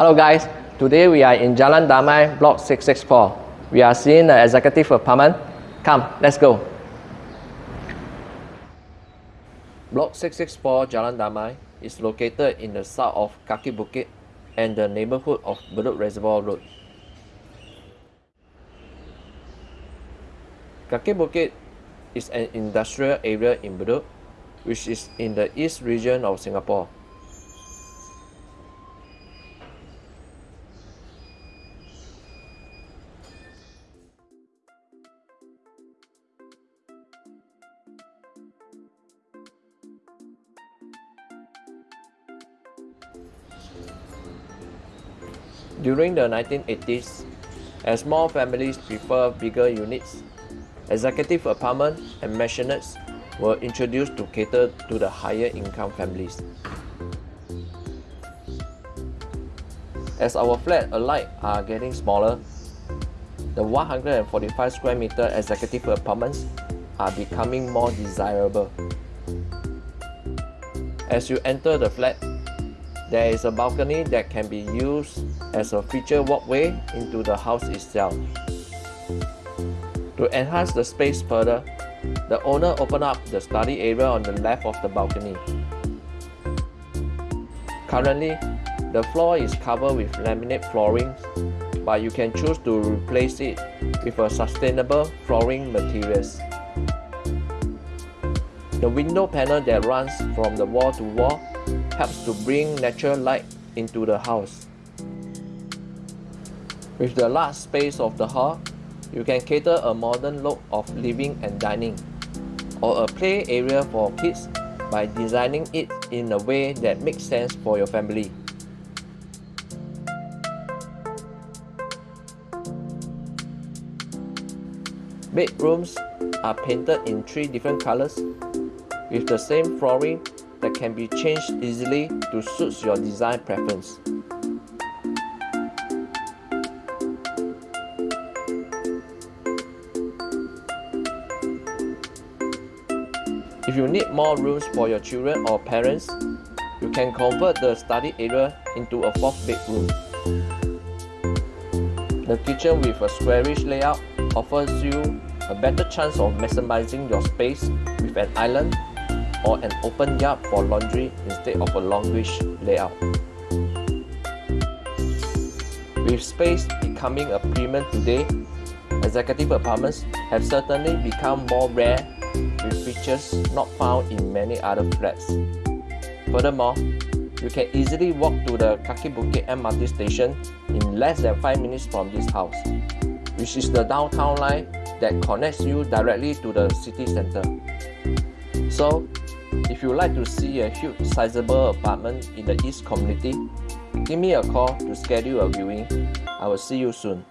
Hello guys, today we are in Jalan Damai, block 664. We are seeing the executive apartment. Come, let's go. Block 664 Jalan Damai is located in the south of Kaki Bukit and the neighborhood of Bedok Reservoir Road. Kaki Bukit is an industrial area in Bedok, which is in the east region of Singapore. During the 1980s, as more families prefer bigger units, executive apartments and maisonettes were introduced to cater to the higher income families. As our flat alike are getting smaller, the 145 square meter executive apartments are becoming more desirable. As you enter the flat, there is a balcony that can be used as a feature walkway into the house itself. To enhance the space further, the owner opened up the study area on the left of the balcony. Currently, the floor is covered with laminate flooring, but you can choose to replace it with a sustainable flooring materials. The window panel that runs from the wall to wall helps to bring natural light into the house. With the large space of the hall, you can cater a modern look of living and dining, or a play area for kids by designing it in a way that makes sense for your family. Bedrooms are painted in three different colors with the same flooring that can be changed easily to suit your design preference. If you need more rooms for your children or parents, you can convert the study area into a fourth bedroom. The kitchen with a squarish layout offers you a better chance of maximizing your space with an island or an open yard for laundry instead of a longish layout. With space becoming a premium today, executive apartments have certainly become more rare with features not found in many other flats. Furthermore, you can easily walk to the Kaki Bukit MRT station in less than 5 minutes from this house, which is the downtown line that connects you directly to the city center. So, if you'd like to see a huge sizable apartment in the East community, give me a call to schedule a viewing. I will see you soon.